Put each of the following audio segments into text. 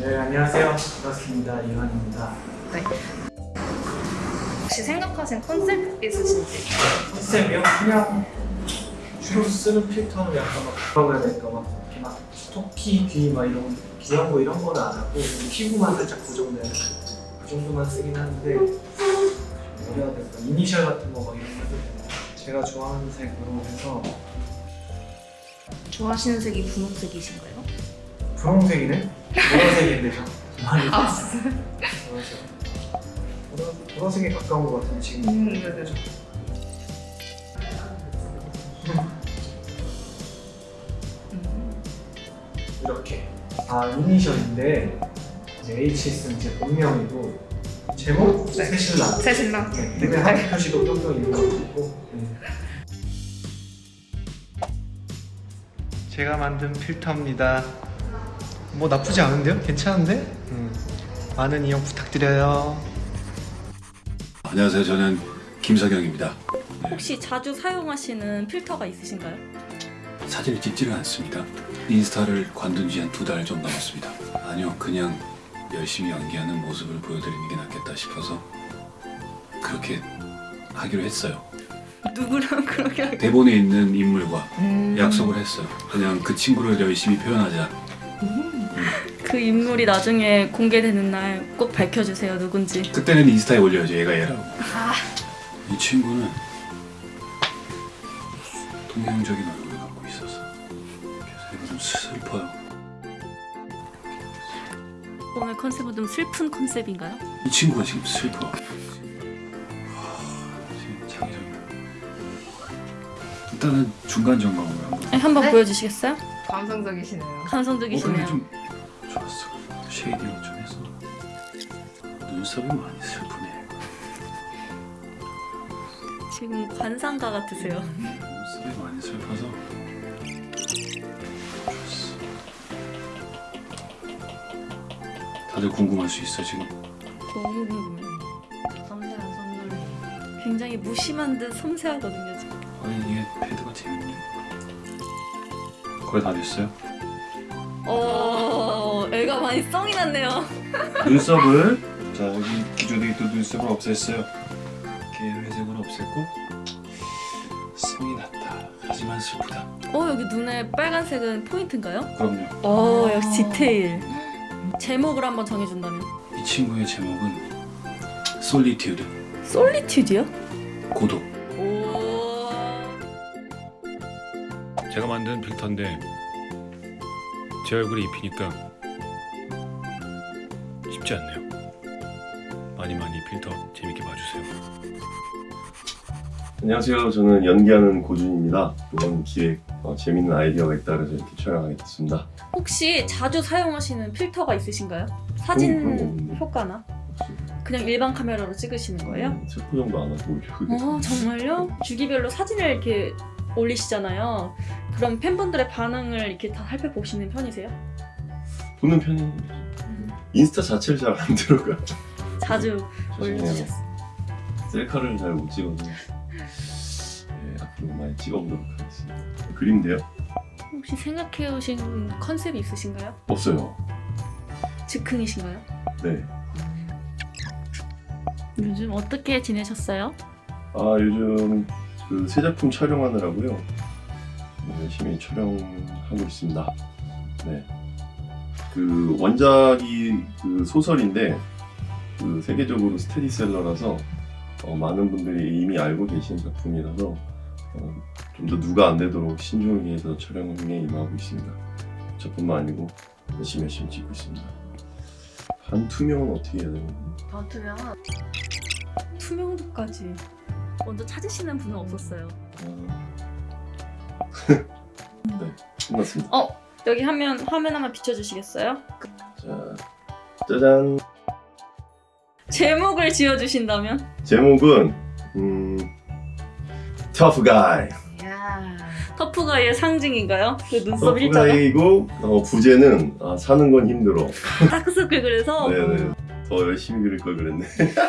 네, 안녕하세요. 반갑습니다. 이환입니다. 네. 혹시 생각하신 컨셉 있으신지? 컨셉이요? 그냥 주로 쓰는 필터는 약간 막 뭐라고 해야 될까 막 이렇게 막 토끼 귀 막 이런 귀여운 거 이런 거는 안 하고 피부만 살짝 고정되는 그 정도만 쓰긴 하는데 뭐라 해야 될까 이니셜 같은 거 막 이런 거? 제가 좋아하는 색으로 해서 좋아하시는 색이 분홍색이신가요? 분홍색이네? 보라색인데 저 많이 아, 보라색 보라- 보라색에 가까운 것 같은데 지금 음, 네 네. 이렇게 아 이니셜인데 이제 H 있으면 제 본명이고 제목 네. 새신랑 새 신랑. 네, 근데 하트 표시도 뿅뿅 있는 거 있고 네. 제가 만든 필터입니다 뭐 나쁘지 않은데요? 괜찮은데? 음. 많은 이용 부탁드려요 안녕하세요. 저는 김석영입니다. 혹시 자주 사용하시는 필터가 있으신가요? 사진을 찍지는 않습니다. 인스타를 관둔 지 한 두 달 좀 넘었습니다. 아니요, 그냥 열심히 연기하는 모습을 보여드리는 게 낫겠다 싶어서 그렇게 하기로 했어요. 누구랑 그렇게 대본에 있는 인물과 음. 약속을 했어요. 그냥 그 친구를 열심히 표현하자. 그 인물이 나중에 공개되는 날 꼭 밝혀주세요 누군지 그때는 인스타에 올려야죠. 얘가 얘라고. 아. 이 친구는 동양적인 얼굴을 갖고 있어서 그래서 좀 슬퍼요. 오늘 컨셉은 좀 슬픈 컨셉인가요? 이 친구가 지금 슬퍼. 지금 장애적. 일단은 중간 점검을 한번. 아니, 한번 네? 보여주시겠어요? 감성적이시네요. 어, 근데 감성적이시네요 좀 좋았어. 쉐이딩을 좀 해서 눈썹이 많이 슬프네. 지금 관상가 같으세요 눈썹이 많이 슬퍼서 좋았어. 다들 궁금할 수 있어 지금. 너무 궁금해요 섬세한 선물. 굉장히 무심한 듯 섬세하거든요 지금 아니 이게 패드가 재밌네. 거의 다 됐어요. 어... 애가 많이 썽이 났네요. 눈썹을 자 여기 기존에 있던 눈썹을 없앴어요. 이렇게 회색으로 없앴고 성이 났다. 하지만 슬프다. 어 여기 눈에 빨간색은 포인트인가요? 그럼요. 어 역시 디테일. 제목을 한번 정해준다면? 이 친구의 제목은 솔리튜드 솔리튜드요? 고독 제가 만든 필터인데 제 얼굴에 입히니까 쉽지 않네요. 많이 많이 필터 재밌게 봐주세요. 안녕하세요. 저는 연기하는 고준입니다. 이번 기획 어, 재밌는 아이디어가 있다 그래서 이렇게 촬영하게 됐습니다. 혹시 자주 사용하시는 필터가 있으신가요? 사진. 효과나? 그냥 일반 카메라로 찍으시는 거예요? 음, 체포 정도 안 하고. 어 정말요? 주기별로 사진을 이렇게 올리시잖아요. 그럼 팬분들의 반응을 이렇게 다 살펴보시는 편이세요? 보는 편입니다. 인스타 자체를 잘 안 들어가요. 자주 죄송해요. 올려주셨어요. 셀카를 잘 못 찍어서 네, 앞으로 많이 찍어보도록 하겠습니다. 그림인데요? 혹시 생각해오신 컨셉이 있으신가요? 없어요. 즉흥이신가요? 네. 요즘 어떻게 지내셨어요? 아 요즘 그 새 작품 촬영하느라고요. 네, 열심히 촬영하고 있습니다. 네. 그 원작이 그 소설인데 그 세계적으로 스테디셀러라서 어, 많은 분들이 이미 알고 계신 작품이라서 어, 좀더 누가 안 되도록 신중하게 해서 촬영에 임하고 있습니다. 저뿐만 아니고 열심히 열심히 찍고 있습니다. 반투명은 어떻게 해야 되나? 반투명은 투명도까지 먼저 찾으시는 분은 없었어요. 아... 네, 끝났습니다. 어 여기 화면 화면 하나 비춰주시겠어요? 자, 짜잔. 제목을 지어주신다면? 제목은 음, Tough Guy. 야 터프가이의 상징인가요? 그 눈썹 일자가 Guy이고 어, 부제는 아, 사는 건 힘들어. 다크서클 그래서 네네. 더 열심히 그릴 걸 그랬네.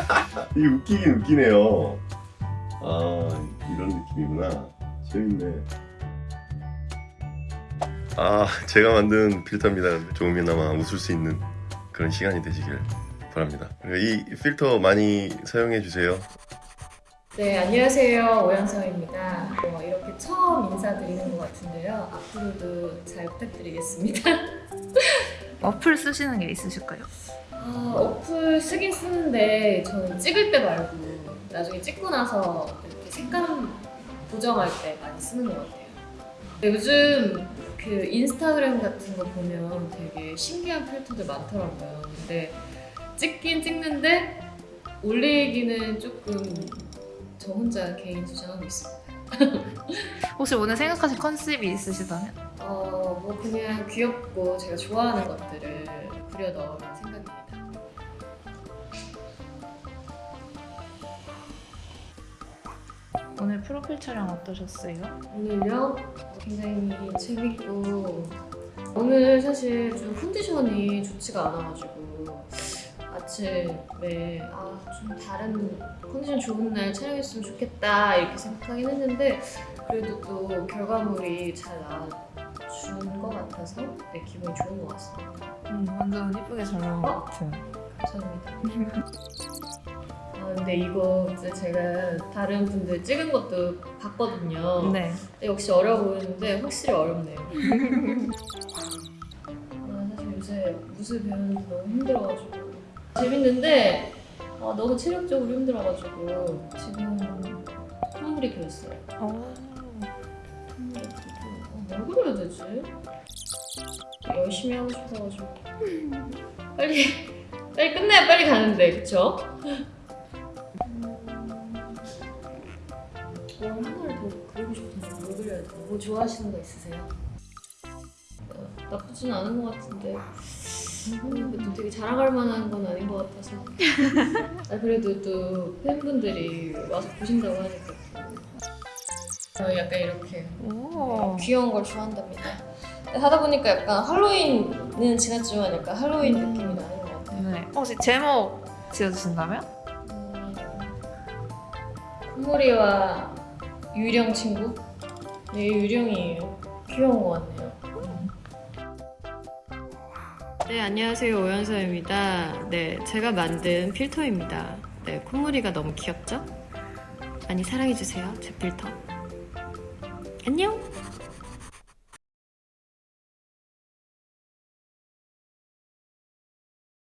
이 웃기긴 웃기네요. 아 이런 느낌이구나. 재밌네. 아 제가 만든 필터입니다. 조금이나마 웃을 수 있는 그런 시간이 되시길 바랍니다. 그리고 이 필터 많이 사용해 주세요. 네, 안녕하세요. 오연서입니다. 어, 이렇게 처음 인사드리는 것 같은데요. 앞으로도 잘 부탁드리겠습니다. 어플 쓰시는 게 있으실까요? 아, 어플 쓰긴 쓰는데 저는 찍을 때 말고 나중에 찍고 나서 이렇게 색감 보정할 때 많이 쓰는 것 같아요. 요즘 그 인스타그램 같은 거 보면 되게 신기한 필터들 많더라고요. 근데 찍긴 찍는데 올리기는 조금 저 혼자 개인 주장하고 있습니다. 혹시 오늘 생각하신 컨셉이 있으시다면? 어, 뭐 그냥 귀엽고 제가 좋아하는 것들을 그려 넣을 생각 오늘 프로필 촬영 어떠셨어요? 오늘요 굉장히 재밌고 오늘 사실 좀 컨디션이 좋지가 않아가지고 아침에 아 좀 다른 컨디션 좋은 날 촬영했으면 좋겠다 이렇게 생각하긴 했는데 그래도 또 결과물이 잘 나와준 것 같아서 네, 기분이 좋은 것 같습니다. 음, 완전 예쁘게 잘 나온 것 같아요. 감사합니다. 아, 근데 이거 이제 제가 다른 분들 찍은 것도 봤거든요. 네. 역시 어려워 보이는데 확실히 어렵네요. 아, 사실 요새 무술 배우는 게 너무 힘들어가지고 재밌는데 아, 너무 체력적으로 힘들어가지고 지금. 콧물이 그리고 어, 뭘 그려야 되지? 열심히 하고 싶어가지고 빨리 빨리 끝내야 빨리 가는데 그쵸? 뭐 좋아하시는 거 있으세요? 어, 나쁘진 않은 것 같은데 음, 또 되게 자랑할 만한 건 아닌 것 같아서 아, 그래도 또 팬분들이 와서 보신다고 하니까 또 어, 약간 이렇게 오. 귀여운 걸 좋아한답니다 하다 보니까 약간 할로윈은 지났지만 약간 할로윈 느낌이 나는 것 같아요 네. 혹시 제목 지어주신다면? 음, 콧물이와 유령 친구? 네, 유령이에요. 귀여운 것 같네요. 네, 안녕하세요. 오연서입니다. 네, 제가 만든 필터입니다. 네, 콧물이가 너무 귀엽죠? 많이 사랑해주세요, 제 필터. 안녕!